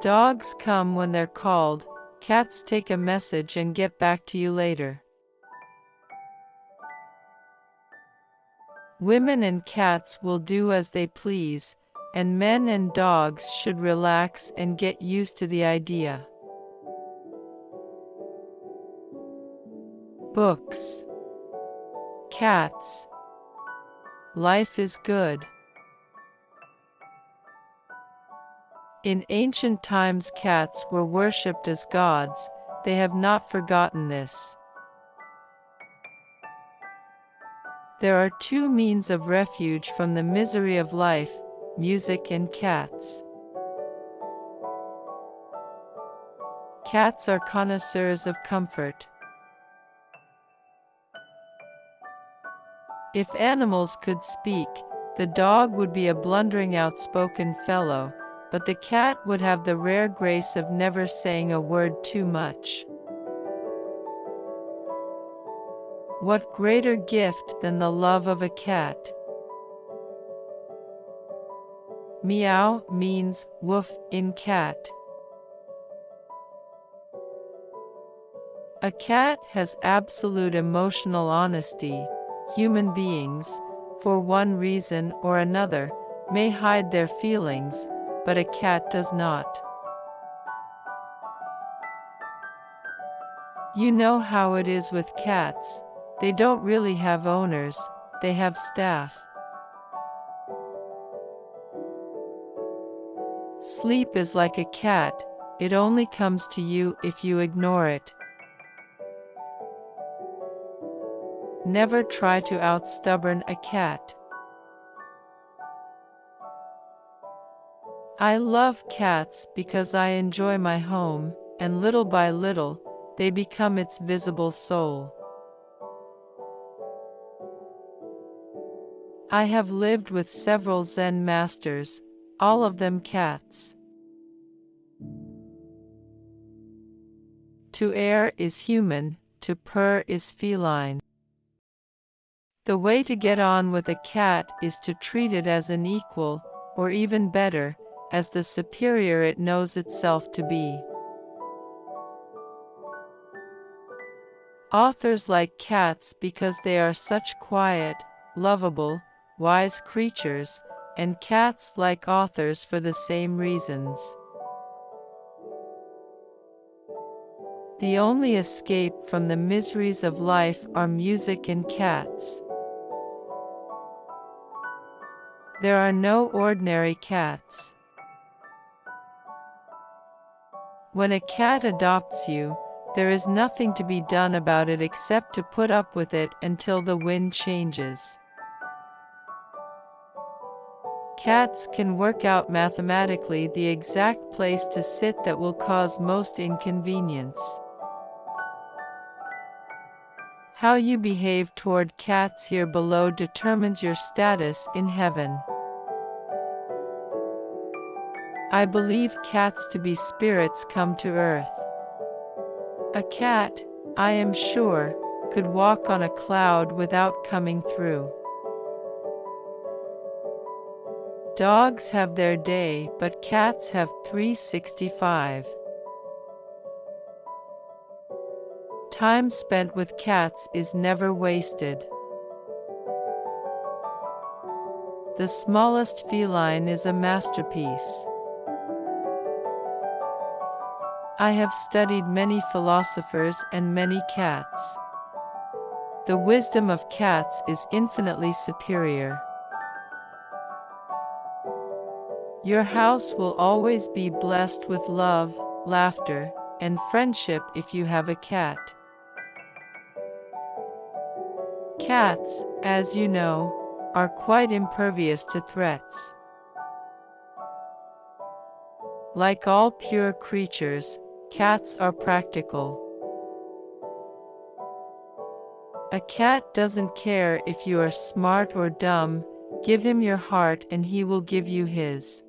Dogs come when they're called, cats take a message and get back to you later. Women and cats will do as they please, and men and dogs should relax and get used to the idea. Books Cats Life is good. In ancient times cats were worshipped as gods, they have not forgotten this. There are two means of refuge from the misery of life, music and cats. Cats are connoisseurs of comfort. If animals could speak, the dog would be a blundering outspoken fellow, but the cat would have the rare grace of never saying a word too much. What greater gift than the love of a cat? Meow means woof in cat. A cat has absolute emotional honesty. Human beings, for one reason or another, may hide their feelings, but a cat does not. You know how it is with cats, they don't really have owners, they have staff. Sleep is like a cat, it only comes to you if you ignore it. Never try to outstubborn a cat. I love cats because I enjoy my home, and little by little, they become its visible soul. I have lived with several Zen masters, all of them cats. To err is human, to purr is feline. The way to get on with a cat is to treat it as an equal, or even better, as the superior it knows itself to be. Authors like cats because they are such quiet, lovable, wise creatures, and cats like authors for the same reasons. The only escape from the miseries of life are music and cats. There are no ordinary cats. When a cat adopts you, there is nothing to be done about it except to put up with it until the wind changes. Cats can work out mathematically the exact place to sit that will cause most inconvenience. How you behave toward cats here below determines your status in heaven. I believe cats to be spirits come to earth. A cat, I am sure, could walk on a cloud without coming through. Dogs have their day, but cats have 365. Time spent with cats is never wasted. The smallest feline is a masterpiece. I have studied many philosophers and many cats. The wisdom of cats is infinitely superior. Your house will always be blessed with love, laughter, and friendship if you have a cat. Cats, as you know, are quite impervious to threats. Like all pure creatures, cats are practical. A cat doesn't care if you are smart or dumb, give him your heart and he will give you his.